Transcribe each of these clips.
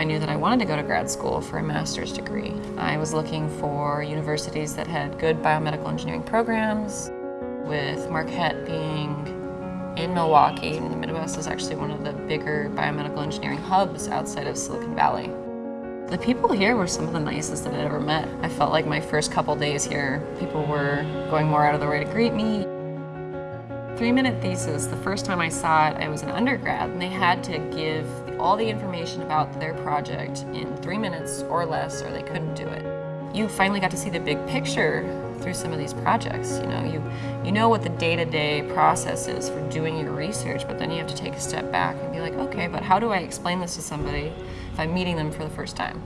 I knew that I wanted to go to grad school for a master's degree. I was looking for universities that had good biomedical engineering programs, with Marquette being in Milwaukee, in the Midwest is actually one of the bigger biomedical engineering hubs outside of Silicon Valley. The people here were some of the nicest that I'd ever met. I felt like my first couple days here, people were going more out of their way to greet me. Three-minute thesis, the first time I saw it, I was an undergrad, and they had to give all the information about their project in three minutes or less, or they couldn't do it. You finally got to see the big picture through some of these projects. You know, you, you know what the day-to-day -day process is for doing your research, but then you have to take a step back and be like, okay, but how do I explain this to somebody if I'm meeting them for the first time?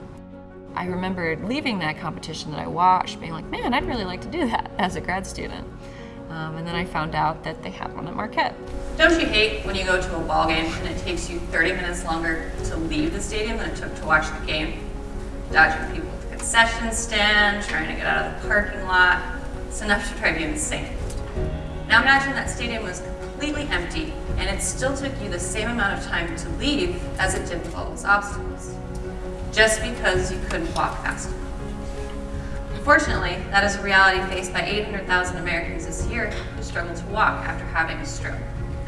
I remember leaving that competition that I watched, being like, man, I'd really like to do that as a grad student. Um, and then I found out that they had one at Marquette. Don't you hate when you go to a ball game and it takes you 30 minutes longer to leave the stadium than it took to watch the game? Dodging people at the concession stand, trying to get out of the parking lot. It's enough to drive you insane. Now imagine that stadium was completely empty and it still took you the same amount of time to leave as it did with all those obstacles. Just because you couldn't walk fast enough. Unfortunately, that is a reality faced by 800,000 Americans this year who struggle to walk after having a stroke.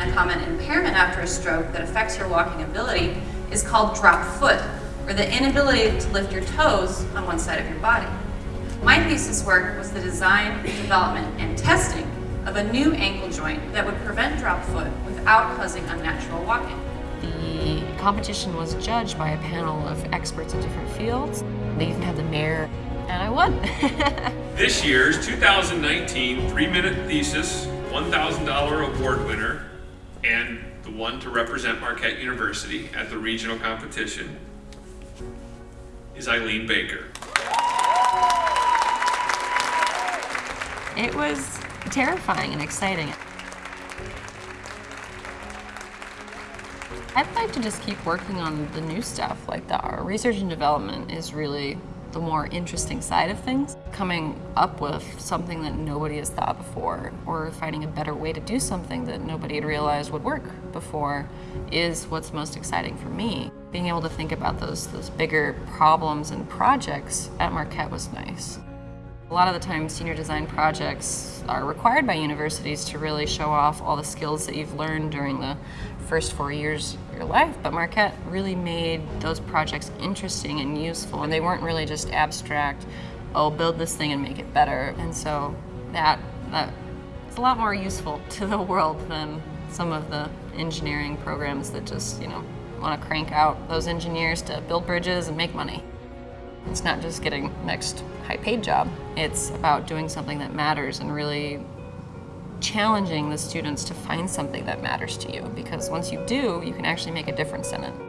A common impairment after a stroke that affects your walking ability is called drop foot, or the inability to lift your toes on one side of your body. My thesis work was the design, development, and testing of a new ankle joint that would prevent drop foot without causing unnatural walking. The competition was judged by a panel of experts in different fields. They even had the mayor and I won. this year's 2019 three-minute thesis $1,000 award winner and the one to represent Marquette University at the regional competition is Eileen Baker. It was terrifying and exciting. I'd like to just keep working on the new stuff, like the our research and development is really the more interesting side of things. Coming up with something that nobody has thought before or finding a better way to do something that nobody had realized would work before is what's most exciting for me. Being able to think about those, those bigger problems and projects at Marquette was nice. A lot of the time, senior design projects are required by universities to really show off all the skills that you've learned during the first four years of your life, but Marquette really made those projects interesting and useful, and they weren't really just abstract, oh, build this thing and make it better. And so that, that it's a lot more useful to the world than some of the engineering programs that just, you know, want to crank out those engineers to build bridges and make money. It's not just getting next high paid job. It's about doing something that matters and really challenging the students to find something that matters to you because once you do, you can actually make a difference in it.